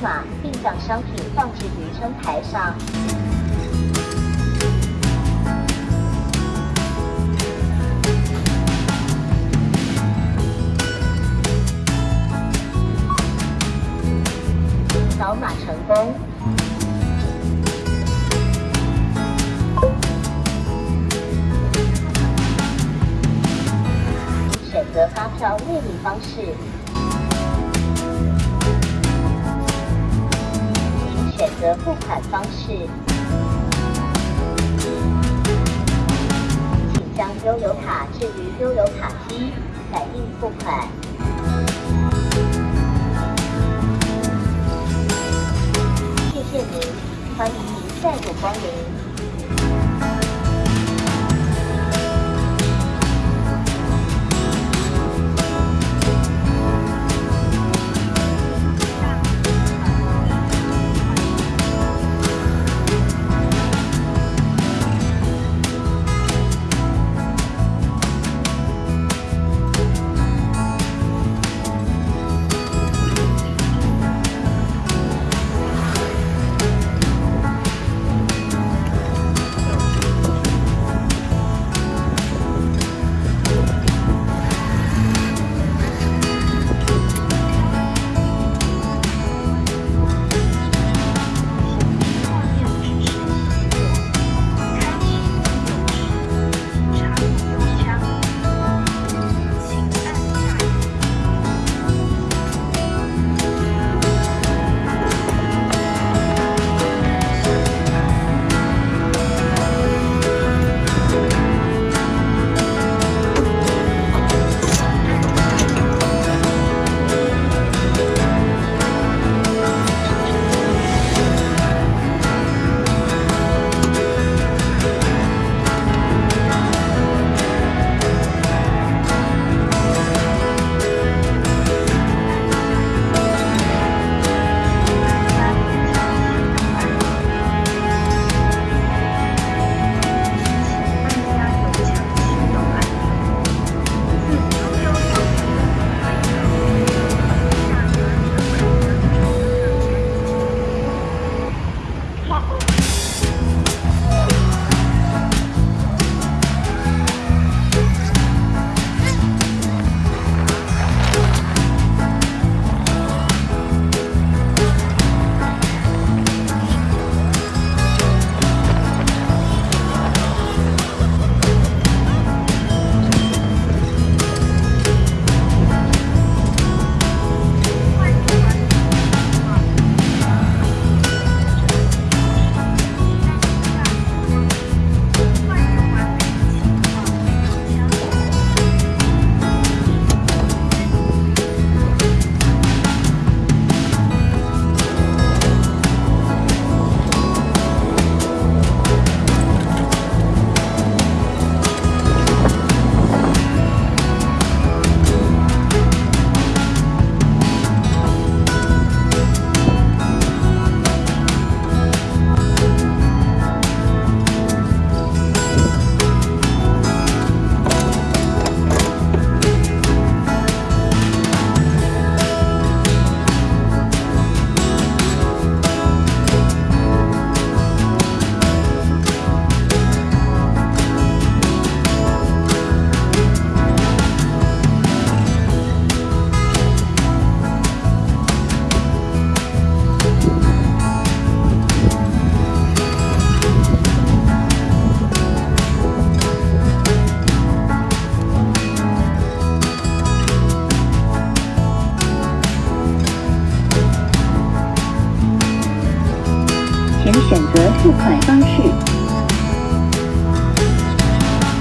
码，并将商品放置于称台上。扫码成功。选择发票列印方式，的付款方式，请将悠游卡置于悠游卡机，感应付款。谢谢您，欢迎您再度光临。请选择付款方式，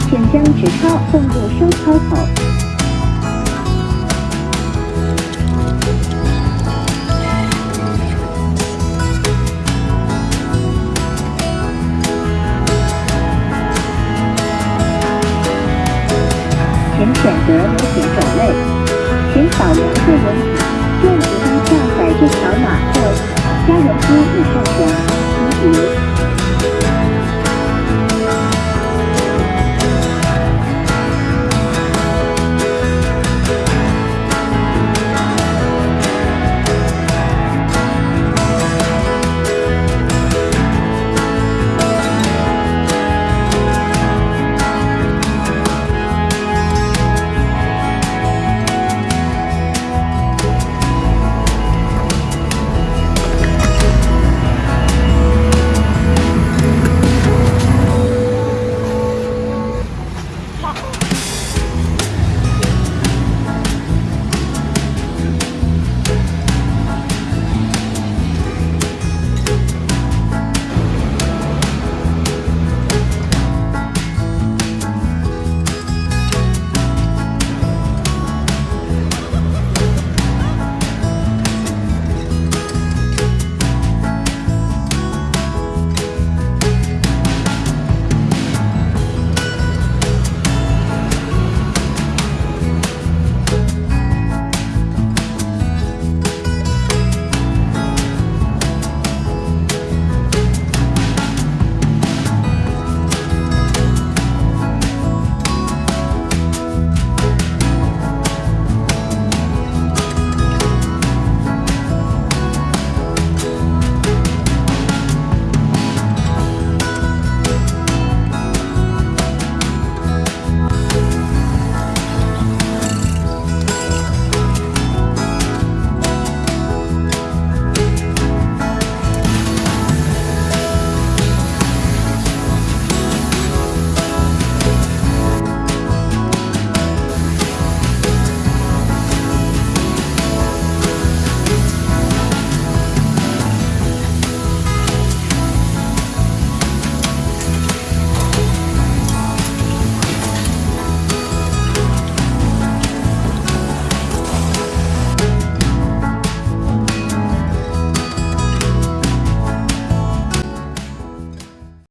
请将纸钞放入收钞口。